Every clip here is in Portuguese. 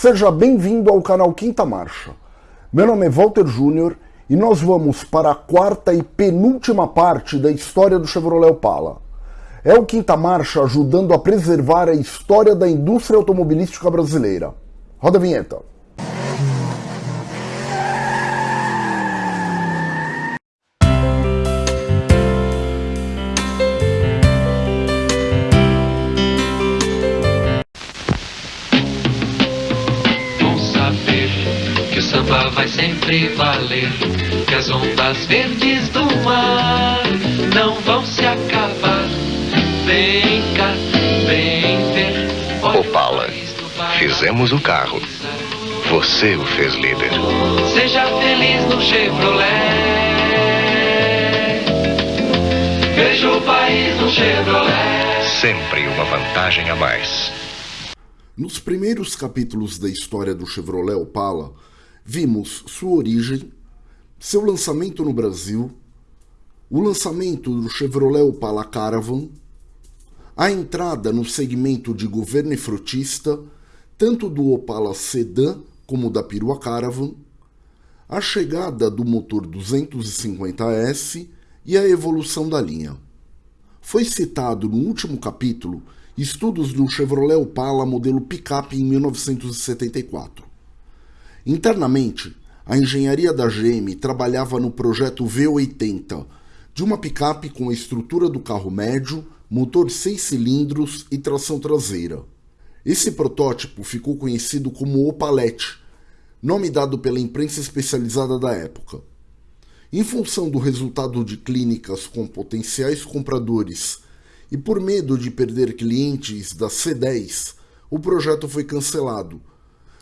Seja bem-vindo ao canal Quinta Marcha. Meu nome é Walter Júnior e nós vamos para a quarta e penúltima parte da história do Chevrolet Opala. É o Quinta Marcha ajudando a preservar a história da indústria automobilística brasileira. Roda a vinheta. Sempre valer. Que as ondas verdes do mar não vão se acabar. Vem cá, vem ver. Opala, fizemos o carro. Você o fez líder. Seja feliz no Chevrolet. Veja o país no Chevrolet. Sempre uma vantagem a mais. Nos primeiros capítulos da história do Chevrolet Opala, vimos sua origem, seu lançamento no Brasil, o lançamento do Chevrolet Opala Caravan, a entrada no segmento de governo e frutista, tanto do Opala Sedan como da Perua Caravan, a chegada do motor 250S e a evolução da linha. Foi citado no último capítulo estudos do Chevrolet Opala modelo picape em 1974. Internamente, a engenharia da GM trabalhava no projeto V80, de uma picape com a estrutura do carro médio, motor 6 cilindros e tração traseira. Esse protótipo ficou conhecido como Opalete, nome dado pela imprensa especializada da época. Em função do resultado de clínicas com potenciais compradores e por medo de perder clientes da C10, o projeto foi cancelado,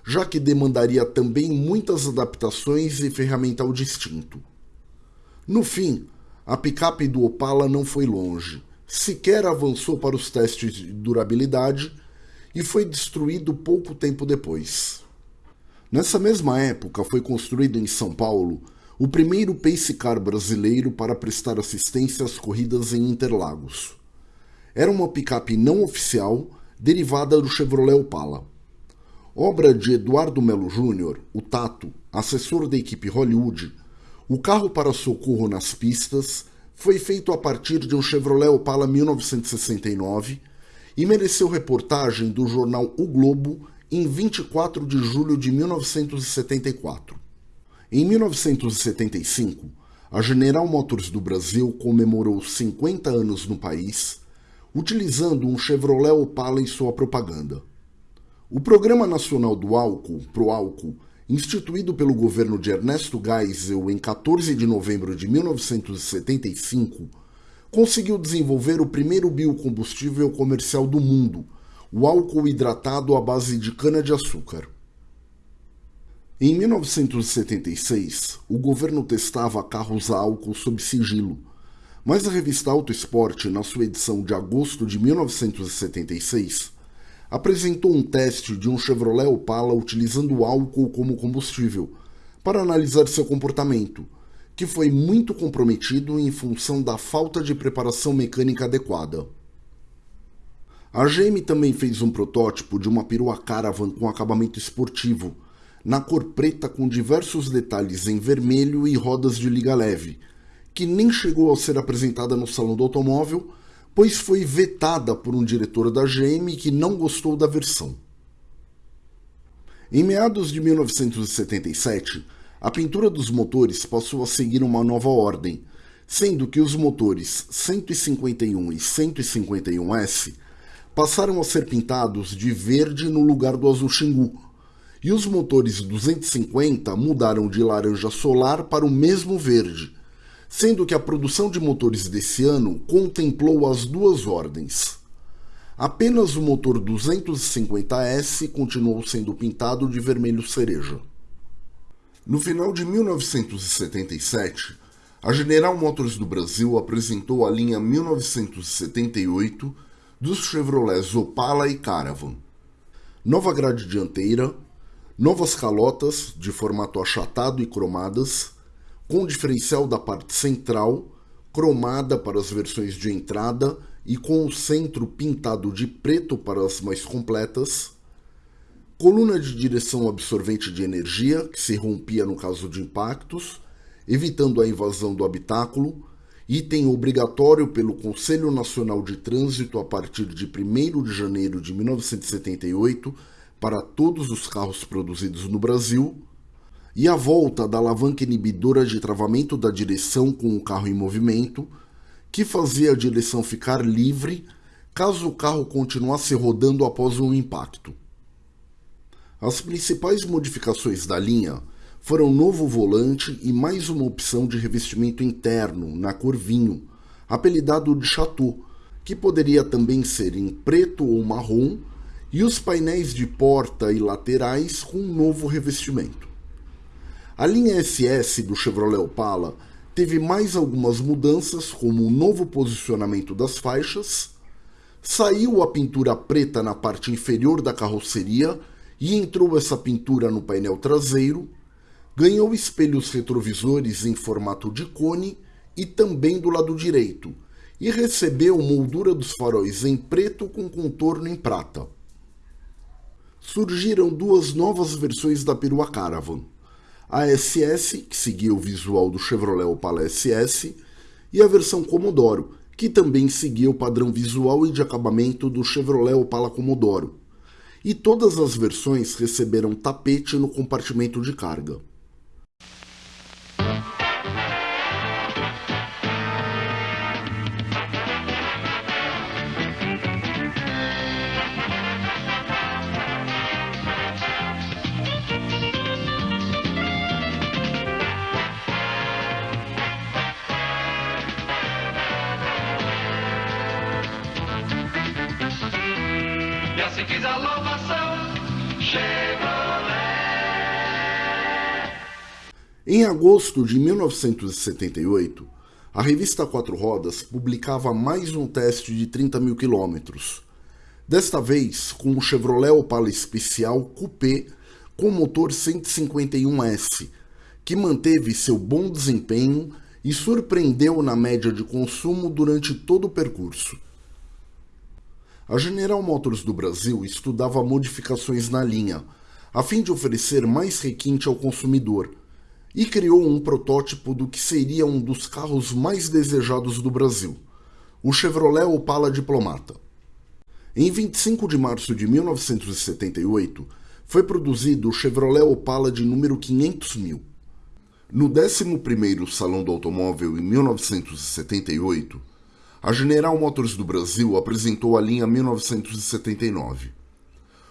já que demandaria também muitas adaptações e ferramental distinto. No fim, a picape do Opala não foi longe, sequer avançou para os testes de durabilidade e foi destruído pouco tempo depois. Nessa mesma época foi construído em São Paulo o primeiro pace car brasileiro para prestar assistência às corridas em Interlagos. Era uma picape não oficial derivada do Chevrolet Opala. Obra de Eduardo Melo Júnior, o Tato, assessor da equipe Hollywood, o carro para socorro nas pistas foi feito a partir de um Chevrolet Opala 1969 e mereceu reportagem do jornal O Globo em 24 de julho de 1974. Em 1975, a General Motors do Brasil comemorou 50 anos no país, utilizando um Chevrolet Opala em sua propaganda. O Programa Nacional do Álcool, ProAlcool, instituído pelo governo de Ernesto Geisel em 14 de novembro de 1975, conseguiu desenvolver o primeiro biocombustível comercial do mundo, o álcool hidratado à base de cana-de-açúcar. Em 1976, o governo testava carros a álcool sob sigilo, mas a revista Auto Esporte, na sua edição de agosto de 1976, apresentou um teste de um Chevrolet Opala utilizando álcool como combustível para analisar seu comportamento, que foi muito comprometido em função da falta de preparação mecânica adequada. A GM também fez um protótipo de uma perua Caravan com acabamento esportivo, na cor preta com diversos detalhes em vermelho e rodas de liga leve, que nem chegou a ser apresentada no salão do automóvel, pois foi vetada por um diretor da GM que não gostou da versão. Em meados de 1977, a pintura dos motores passou a seguir uma nova ordem, sendo que os motores 151 e 151S passaram a ser pintados de verde no lugar do azul xingu, e os motores 250 mudaram de laranja solar para o mesmo verde, sendo que a produção de motores desse ano contemplou as duas ordens. Apenas o motor 250S continuou sendo pintado de vermelho cereja. No final de 1977, a General Motors do Brasil apresentou a linha 1978 dos Chevrolets Opala e Caravan. Nova grade dianteira, novas calotas de formato achatado e cromadas, com diferencial da parte central, cromada para as versões de entrada e com o centro pintado de preto para as mais completas, coluna de direção absorvente de energia, que se rompia no caso de impactos, evitando a invasão do habitáculo, item obrigatório pelo Conselho Nacional de Trânsito a partir de 1 de janeiro de 1978 para todos os carros produzidos no Brasil, e a volta da alavanca inibidora de travamento da direção com o carro em movimento, que fazia a direção ficar livre caso o carro continuasse rodando após um impacto. As principais modificações da linha foram novo volante e mais uma opção de revestimento interno na cor vinho, apelidado de Chateau, que poderia também ser em preto ou marrom, e os painéis de porta e laterais com um novo revestimento. A linha SS do Chevrolet Opala teve mais algumas mudanças, como o um novo posicionamento das faixas, saiu a pintura preta na parte inferior da carroceria e entrou essa pintura no painel traseiro, ganhou espelhos retrovisores em formato de cone e também do lado direito, e recebeu moldura dos faróis em preto com contorno em prata. Surgiram duas novas versões da perua Caravan, a SS, que seguia o visual do Chevrolet Opala SS, e a versão Comodoro, que também seguia o padrão visual e de acabamento do Chevrolet Opala Comodoro, e todas as versões receberam tapete no compartimento de carga. Em agosto de 1978, a revista Quatro Rodas publicava mais um teste de 30 mil quilômetros, desta vez com o Chevrolet Opala Especial Coupé com motor 151S, que manteve seu bom desempenho e surpreendeu na média de consumo durante todo o percurso. A General Motors do Brasil estudava modificações na linha, a fim de oferecer mais requinte ao consumidor, e criou um protótipo do que seria um dos carros mais desejados do Brasil, o Chevrolet Opala Diplomata. Em 25 de março de 1978, foi produzido o Chevrolet Opala de número 500 mil. No 11º Salão do Automóvel em 1978, a General Motors do Brasil apresentou a linha 1979.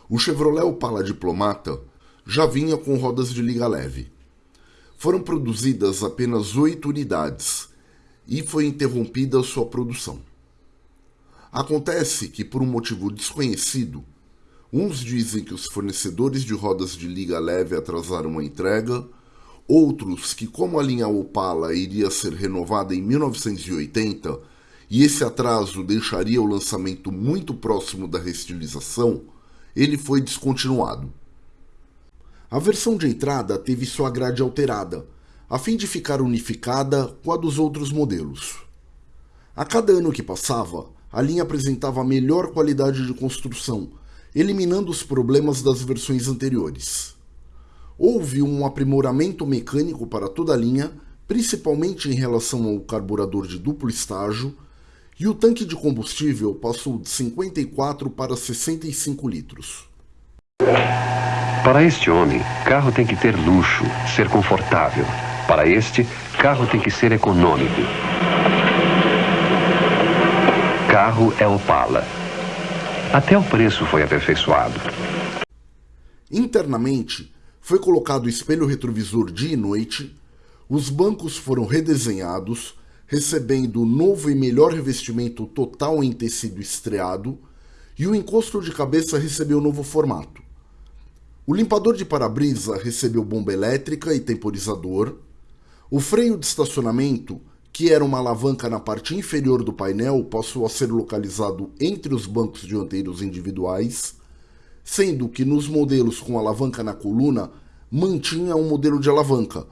O Chevrolet Opala Diplomata já vinha com rodas de liga leve foram produzidas apenas oito unidades e foi interrompida sua produção. Acontece que, por um motivo desconhecido, uns dizem que os fornecedores de rodas de liga leve atrasaram a entrega, outros que, como a linha Opala iria ser renovada em 1980 e esse atraso deixaria o lançamento muito próximo da restilização, ele foi descontinuado. A versão de entrada teve sua grade alterada, a fim de ficar unificada com a dos outros modelos. A cada ano que passava, a linha apresentava melhor qualidade de construção, eliminando os problemas das versões anteriores. Houve um aprimoramento mecânico para toda a linha, principalmente em relação ao carburador de duplo estágio, e o tanque de combustível passou de 54 para 65 litros. Para este homem, carro tem que ter luxo, ser confortável. Para este, carro tem que ser econômico. Carro é Opala. Até o preço foi aperfeiçoado. Internamente, foi colocado espelho retrovisor dia e noite, os bancos foram redesenhados, recebendo novo e melhor revestimento total em tecido estreado, e o encosto de cabeça recebeu novo formato. O limpador de para-brisa recebeu bomba elétrica e temporizador. O freio de estacionamento, que era uma alavanca na parte inferior do painel, passou a ser localizado entre os bancos dianteiros individuais, sendo que nos modelos com alavanca na coluna mantinha um modelo de alavanca.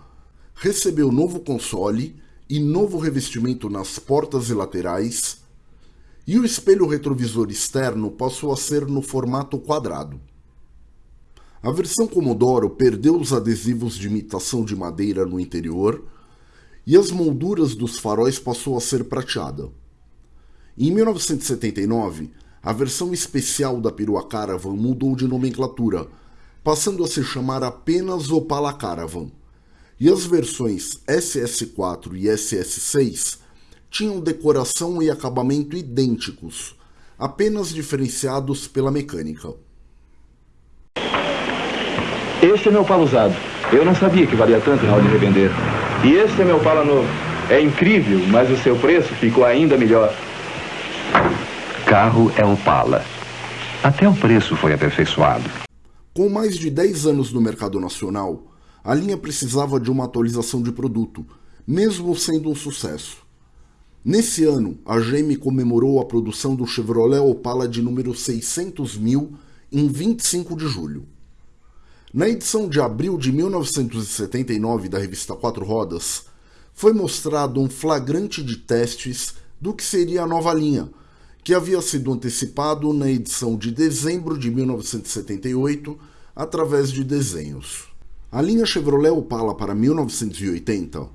Recebeu novo console e novo revestimento nas portas e laterais, e o espelho retrovisor externo passou a ser no formato quadrado. A versão Commodoro perdeu os adesivos de imitação de madeira no interior e as molduras dos faróis passou a ser prateada. Em 1979, a versão especial da perua Caravan mudou de nomenclatura, passando a se chamar apenas Opala Caravan. E as versões SS4 e SS6 tinham decoração e acabamento idênticos, apenas diferenciados pela mecânica. Este é meu palo usado. Eu não sabia que valia tanto na hora de revender. E este é meu pala novo. É incrível, mas o seu preço ficou ainda melhor. Carro é Opala. Até o preço foi aperfeiçoado. Com mais de 10 anos no mercado nacional, a linha precisava de uma atualização de produto, mesmo sendo um sucesso. Nesse ano, a GM comemorou a produção do Chevrolet Opala de número 600 mil em 25 de julho. Na edição de abril de 1979 da revista Quatro Rodas, foi mostrado um flagrante de testes do que seria a nova linha, que havia sido antecipado na edição de dezembro de 1978 através de desenhos. A linha Chevrolet Opala para 1980,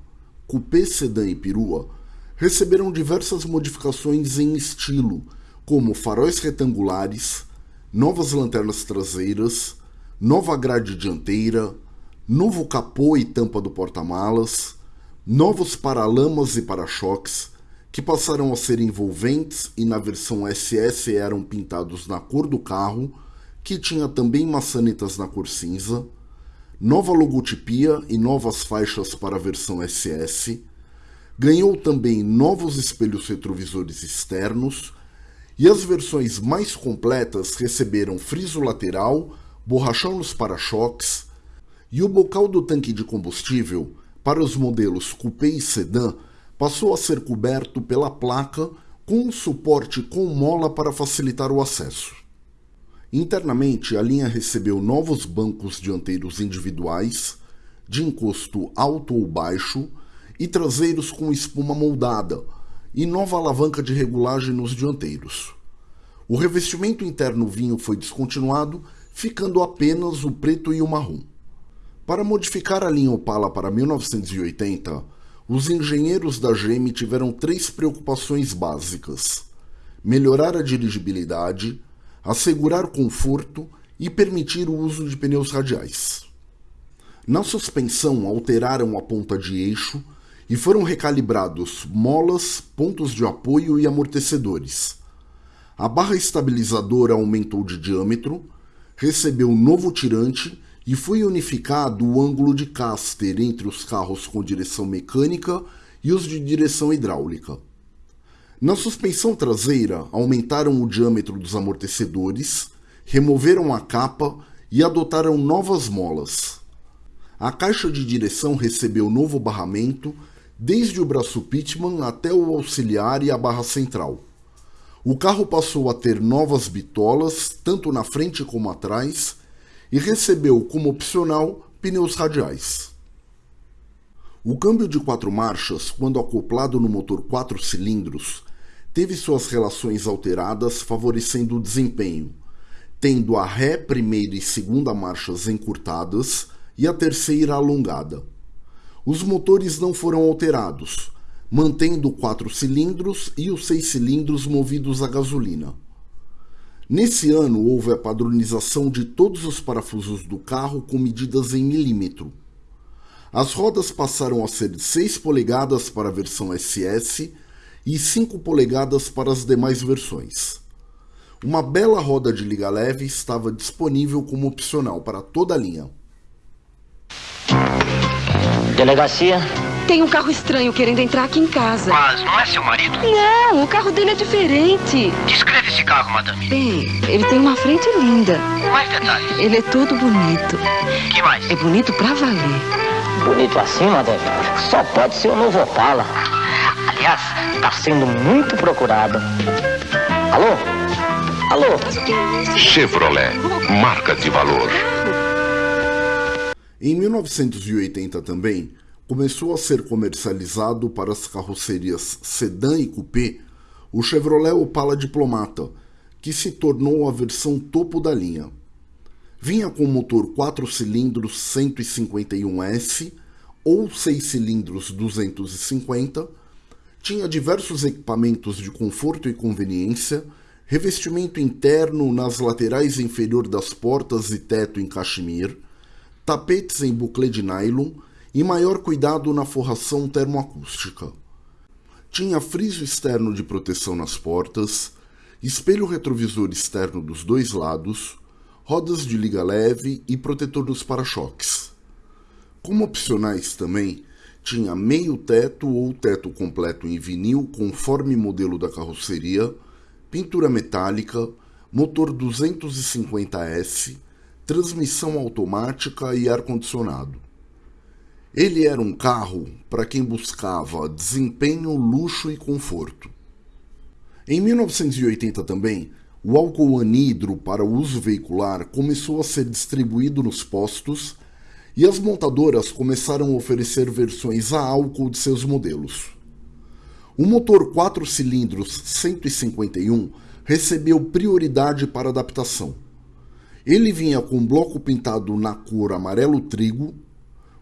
Coupé, Sedan e Perua, receberam diversas modificações em estilo, como faróis retangulares, novas lanternas traseiras, nova grade dianteira, novo capô e tampa do porta-malas, novos paralamas e para-choques, que passaram a ser envolventes e na versão SS eram pintados na cor do carro, que tinha também maçanetas na cor cinza, nova logotipia e novas faixas para a versão SS, ganhou também novos espelhos retrovisores externos e as versões mais completas receberam friso lateral, borrachão nos para-choques e o bocal do tanque de combustível para os modelos coupé e sedã passou a ser coberto pela placa com um suporte com mola para facilitar o acesso. Internamente, a linha recebeu novos bancos dianteiros individuais, de encosto alto ou baixo, e traseiros com espuma moldada, e nova alavanca de regulagem nos dianteiros. O revestimento interno vinho foi descontinuado ficando apenas o preto e o marrom. Para modificar a linha Opala para 1980, os engenheiros da GM tiveram três preocupações básicas: melhorar a dirigibilidade, assegurar conforto e permitir o uso de pneus radiais. Na suspensão, alteraram a ponta de eixo e foram recalibrados molas, pontos de apoio e amortecedores. A barra estabilizadora aumentou de diâmetro, recebeu um novo tirante e foi unificado o ângulo de caster entre os carros com direção mecânica e os de direção hidráulica. Na suspensão traseira, aumentaram o diâmetro dos amortecedores, removeram a capa e adotaram novas molas. A caixa de direção recebeu novo barramento, desde o braço Pitman até o auxiliar e a barra central. O carro passou a ter novas bitolas, tanto na frente como atrás, e recebeu como opcional pneus radiais. O câmbio de quatro marchas, quando acoplado no motor quatro cilindros, teve suas relações alteradas favorecendo o desempenho, tendo a ré primeira e segunda marchas encurtadas e a terceira alongada. Os motores não foram alterados, mantendo quatro cilindros e os seis cilindros movidos a gasolina. Nesse ano houve a padronização de todos os parafusos do carro com medidas em milímetro. As rodas passaram a ser de 6 polegadas para a versão SS e 5 polegadas para as demais versões. Uma bela roda de liga leve estava disponível como opcional para toda a linha. Delegacia? Tem um carro estranho querendo entrar aqui em casa. Mas não é seu marido? Não, o carro dele é diferente. Descreve esse carro, madame. Bem, ele tem uma frente linda. Mais detalhes. Ele é todo bonito. que mais? É bonito pra valer. Bonito assim, madame? Só pode ser o novo Opala. Aliás, tá sendo muito procurado. Alô? Alô? Chevrolet, marca de valor. Em 1980 também, começou a ser comercializado para as carrocerias sedã e coupé o Chevrolet Opala Diplomata, que se tornou a versão topo da linha. Vinha com motor 4 cilindros 151S ou 6 cilindros 250, tinha diversos equipamentos de conforto e conveniência, revestimento interno nas laterais inferior das portas e teto em cachemir, tapetes em buclé de nylon e maior cuidado na forração termoacústica. Tinha friso externo de proteção nas portas, espelho retrovisor externo dos dois lados, rodas de liga leve e protetor dos para-choques. Como opcionais também, tinha meio teto ou teto completo em vinil conforme modelo da carroceria, pintura metálica, motor 250S, transmissão automática e ar-condicionado. Ele era um carro para quem buscava desempenho, luxo e conforto. Em 1980 também, o álcool anidro para uso veicular começou a ser distribuído nos postos e as montadoras começaram a oferecer versões a álcool de seus modelos. O motor 4 cilindros 151 recebeu prioridade para adaptação. Ele vinha com bloco pintado na cor amarelo trigo,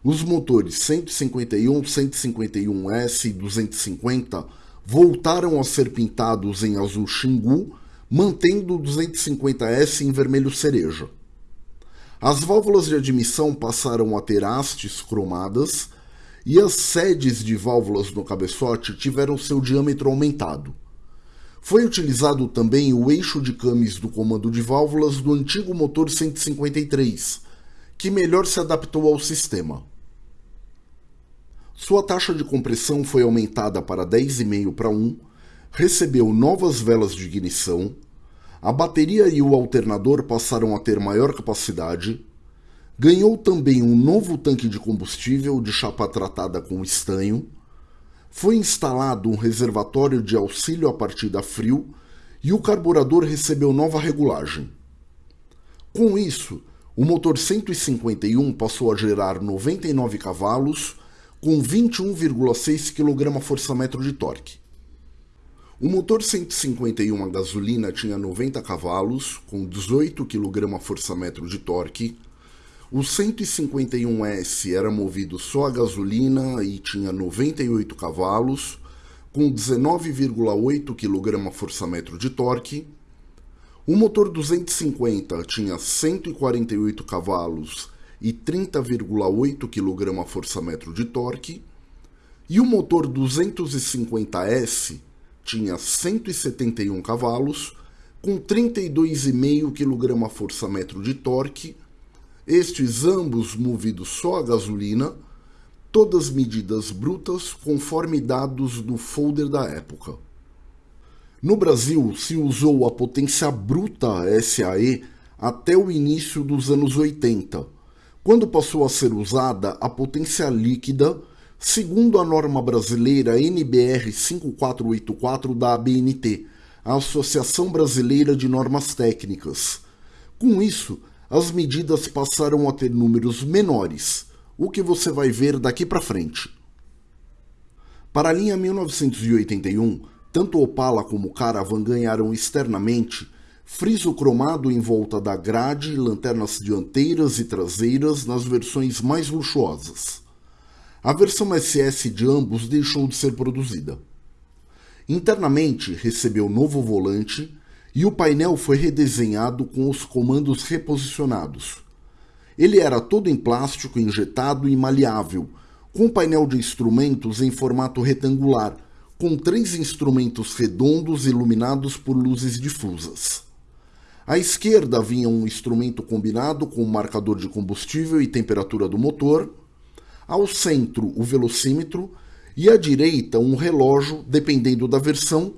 os motores 151, 151S e 250 voltaram a ser pintados em azul xingu, mantendo o 250S em vermelho cereja. As válvulas de admissão passaram a ter hastes cromadas e as sedes de válvulas no cabeçote tiveram seu diâmetro aumentado. Foi utilizado também o eixo de cames do comando de válvulas do antigo motor 153, que melhor se adaptou ao sistema. Sua taxa de compressão foi aumentada para 10,5 para 1, recebeu novas velas de ignição, a bateria e o alternador passaram a ter maior capacidade, ganhou também um novo tanque de combustível de chapa tratada com estanho, foi instalado um reservatório de auxílio a partida frio e o carburador recebeu nova regulagem. Com isso, o motor 151 passou a gerar 99 cavalos com 21,6 kgfm de torque. O motor 151 a gasolina tinha 90 cavalos, com 18 kgfm de torque. O 151S era movido só a gasolina e tinha 98 cavalos, com 19,8 kgfm de torque. O motor 250 tinha 148 cavalos e 30,8 kgfm de torque, e o motor 250S tinha 171 cavalos, com 32,5 kgfm de torque, estes ambos movidos só a gasolina, todas medidas brutas conforme dados do folder da época. No Brasil, se usou a potência bruta SAE até o início dos anos 80, quando passou a ser usada a potência líquida, segundo a norma brasileira NBR 5484 da ABNT, a Associação Brasileira de Normas Técnicas. Com isso, as medidas passaram a ter números menores, o que você vai ver daqui para frente. Para a linha 1981, tanto Opala como Caravan ganharam externamente friso cromado em volta da grade lanternas dianteiras e traseiras nas versões mais luxuosas. A versão SS de ambos deixou de ser produzida. Internamente recebeu novo volante e o painel foi redesenhado com os comandos reposicionados. Ele era todo em plástico injetado e maleável, com painel de instrumentos em formato retangular, com três instrumentos redondos iluminados por luzes difusas. À esquerda vinha um instrumento combinado com o marcador de combustível e temperatura do motor. Ao centro, o velocímetro. E à direita, um relógio, dependendo da versão,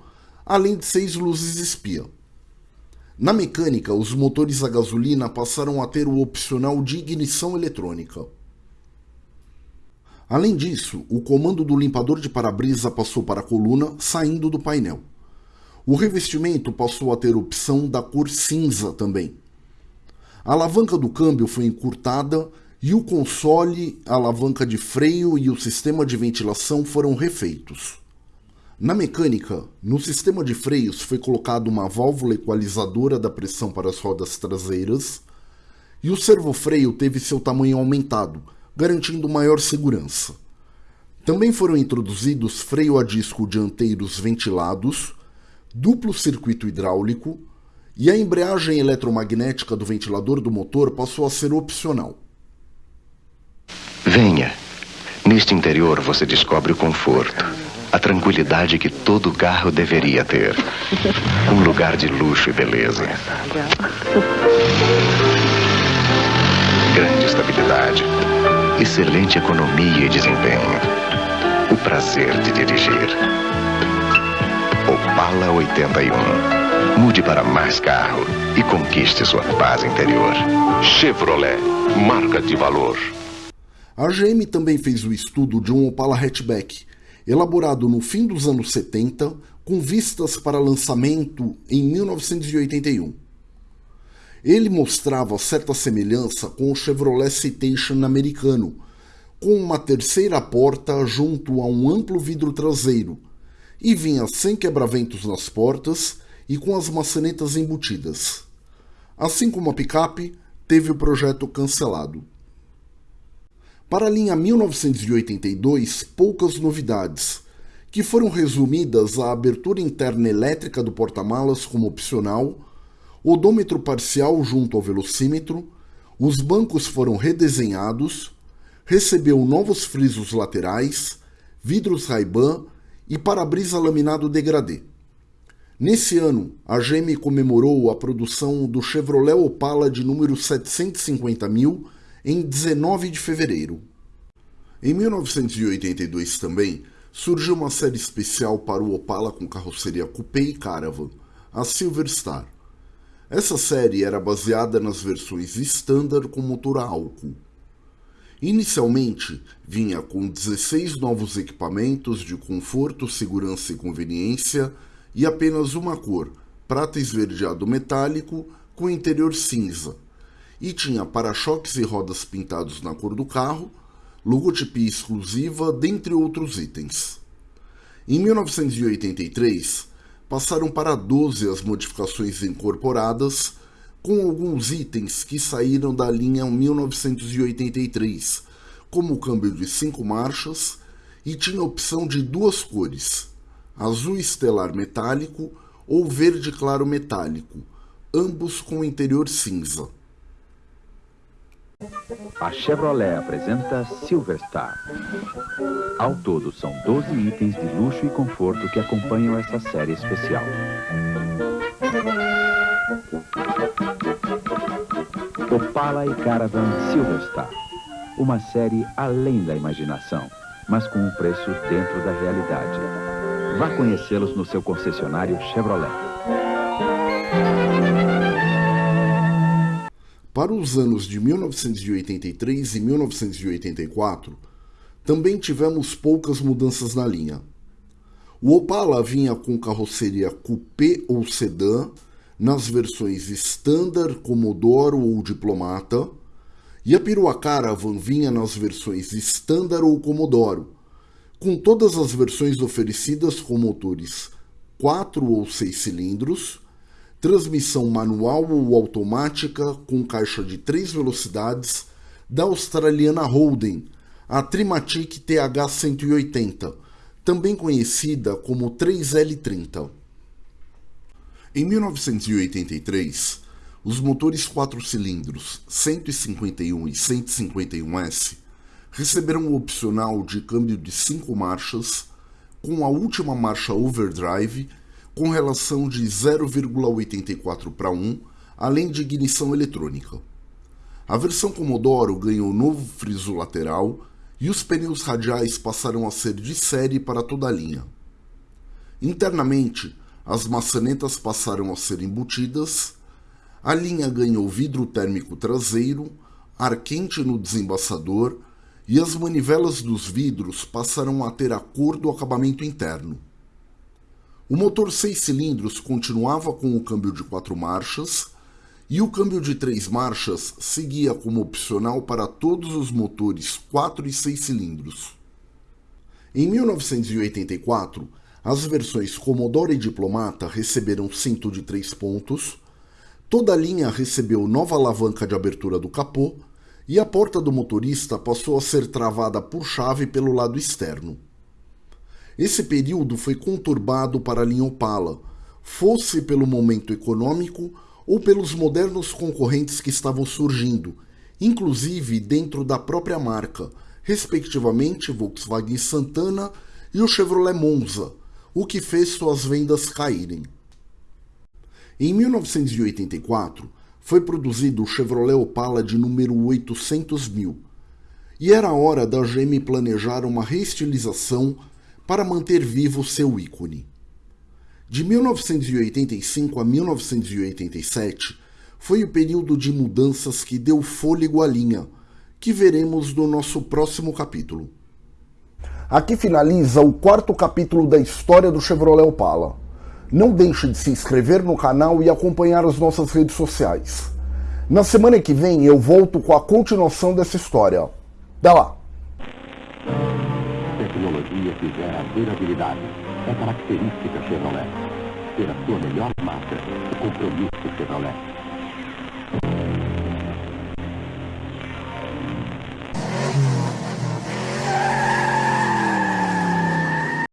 além de seis luzes espia. Na mecânica, os motores a gasolina passaram a ter o opcional de ignição eletrônica. Além disso, o comando do limpador de para-brisa passou para a coluna, saindo do painel. O revestimento passou a ter opção da cor cinza também. A alavanca do câmbio foi encurtada e o console, a alavanca de freio e o sistema de ventilação foram refeitos. Na mecânica, no sistema de freios foi colocada uma válvula equalizadora da pressão para as rodas traseiras, e o servofreio teve seu tamanho aumentado, garantindo maior segurança. Também foram introduzidos freio a disco dianteiros ventilados, duplo circuito hidráulico e a embreagem eletromagnética do ventilador do motor passou a ser opcional. Venha. Neste interior você descobre o conforto, a tranquilidade que todo carro deveria ter. Um lugar de luxo e beleza. Grande estabilidade, excelente economia e desempenho. O prazer de dirigir. Opala 81. Mude para mais carro e conquiste sua paz interior. Chevrolet, marca de valor. A GM também fez o estudo de um Opala hatchback, elaborado no fim dos anos 70, com vistas para lançamento em 1981. Ele mostrava certa semelhança com o Chevrolet Citation americano, com uma terceira porta junto a um amplo vidro traseiro, e vinha sem quebra-ventos nas portas e com as maçanetas embutidas. Assim como a picape, teve o projeto cancelado. Para a linha 1982, poucas novidades, que foram resumidas à abertura interna elétrica do porta-malas como opcional, odômetro parcial junto ao velocímetro, os bancos foram redesenhados, recebeu novos frisos laterais, vidros Ray-Ban e para-brisa laminado degradê. Nesse ano, a GM comemorou a produção do Chevrolet Opala de número 750 mil em 19 de fevereiro. Em 1982 também surgiu uma série especial para o Opala com carroceria coupé e caravan, a Silver Star. Essa série era baseada nas versões Standard com motor a álcool. Inicialmente, vinha com 16 novos equipamentos de conforto, segurança e conveniência e apenas uma cor, prata esverdeado metálico com interior cinza, e tinha para-choques e rodas pintados na cor do carro, logotipia exclusiva, dentre outros itens. Em 1983, passaram para 12 as modificações incorporadas, com alguns itens que saíram da linha 1983, como o câmbio de cinco marchas, e tinha opção de duas cores, azul estelar metálico ou verde claro metálico, ambos com interior cinza. A Chevrolet apresenta Silverstar. Ao todo, são 12 itens de luxo e conforto que acompanham essa série especial. Opala e Caravan Silverstar. Uma série além da imaginação, mas com um preço dentro da realidade. Vá conhecê-los no seu concessionário Chevrolet. Para os anos de 1983 e 1984, também tivemos poucas mudanças na linha. O Opala vinha com carroceria coupé ou sedã nas versões Standard, Commodoro ou Diplomata, e a perua Caravan vinha nas versões Standard ou Commodoro, com todas as versões oferecidas com motores 4 ou 6 cilindros, transmissão manual ou automática com caixa de 3 velocidades da australiana Holden, a Trimatic TH180, também conhecida como 3L30. Em 1983, os motores 4 cilindros 151 e 151S receberam o opcional de câmbio de 5 marchas, com a última marcha overdrive com relação de 0,84 para 1, além de ignição eletrônica. A versão Commodoro ganhou novo friso lateral e os pneus radiais passaram a ser de série para toda a linha. Internamente, as maçanetas passaram a ser embutidas, a linha ganhou vidro térmico traseiro, ar quente no desembaçador e as manivelas dos vidros passaram a ter a cor do acabamento interno. O motor 6 cilindros continuava com o câmbio de 4 marchas e o câmbio de 3 marchas seguia como opcional para todos os motores 4 e 6 cilindros. Em 1984, as versões Commodore e Diplomata receberam cinto de 3 pontos, Toda a linha recebeu nova alavanca de abertura do capô e a porta do motorista passou a ser travada por chave pelo lado externo. Esse período foi conturbado para a linha Opala, fosse pelo momento econômico ou pelos modernos concorrentes que estavam surgindo, inclusive dentro da própria marca, respectivamente Volkswagen Santana e o Chevrolet Monza, o que fez suas vendas caírem. Em 1984, foi produzido o Chevrolet Opala de número 800 mil, e era hora da GM planejar uma reestilização para manter vivo seu ícone. De 1985 a 1987 foi o período de mudanças que deu fôlego à linha, que veremos no nosso próximo capítulo. Aqui finaliza o quarto capítulo da história do Chevrolet Opala. Não deixe de se inscrever no canal e acompanhar as nossas redes sociais. Na semana que vem eu volto com a continuação dessa história. Até lá! Que gera durabilidade é característica Chevrolet. Ter a sua melhor marca, o compromisso Chevrolet.